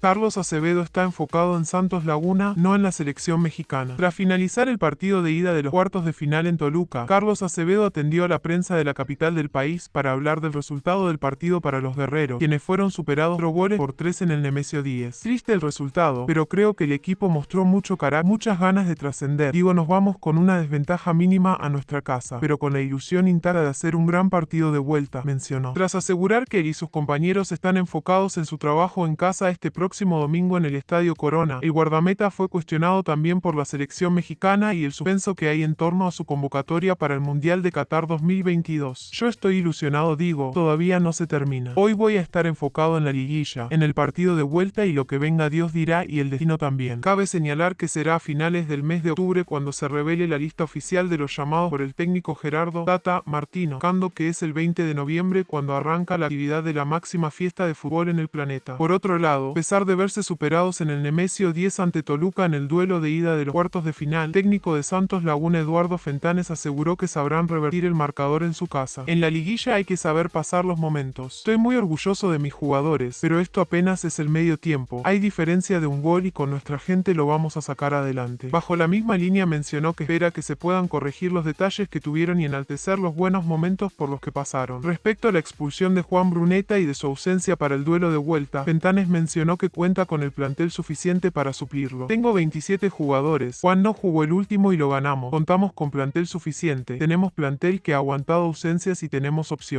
Carlos Acevedo está enfocado en Santos Laguna, no en la selección mexicana. Tras finalizar el partido de ida de los cuartos de final en Toluca, Carlos Acevedo atendió a la prensa de la capital del país para hablar del resultado del partido para los guerreros, quienes fueron superados por tres en el Nemesio 10. Triste el resultado, pero creo que el equipo mostró mucho carácter, muchas ganas de trascender. Digo, nos vamos con una desventaja mínima a nuestra casa, pero con la ilusión interna de hacer un gran partido de vuelta, mencionó. Tras asegurar que él y sus compañeros están enfocados en su trabajo en casa este próximo domingo en el Estadio Corona, el guardameta fue cuestionado también por la selección mexicana y el suspenso que hay en torno a su convocatoria para el Mundial de Qatar 2022. Yo estoy ilusionado, digo, todavía no se termina. Hoy voy a estar enfocado en la liguilla, en el partido de vuelta y lo que venga Dios dirá y el destino también. Cabe señalar que será a finales del mes de octubre cuando se revele la lista oficial de los llamados por el técnico Gerardo Tata Martino, cando que es el 20 de noviembre cuando arranca la actividad de la máxima fiesta de fútbol en el planeta. Por otro lado, a de verse superados en el Nemesio 10 ante Toluca en el duelo de ida de los cuartos de final, técnico de Santos Laguna Eduardo Fentanes aseguró que sabrán revertir el marcador en su casa. En la liguilla hay que saber pasar los momentos. Estoy muy orgulloso de mis jugadores, pero esto apenas es el medio tiempo. Hay diferencia de un gol y con nuestra gente lo vamos a sacar adelante. Bajo la misma línea mencionó que espera que se puedan corregir los detalles que tuvieron y enaltecer los buenos momentos por los que pasaron. Respecto a la expulsión de Juan Bruneta y de su ausencia para el duelo de vuelta, Fentanes mencionó cuenta con el plantel suficiente para suplirlo. Tengo 27 jugadores. Juan no jugó el último y lo ganamos. Contamos con plantel suficiente. Tenemos plantel que ha aguantado ausencias y tenemos opciones.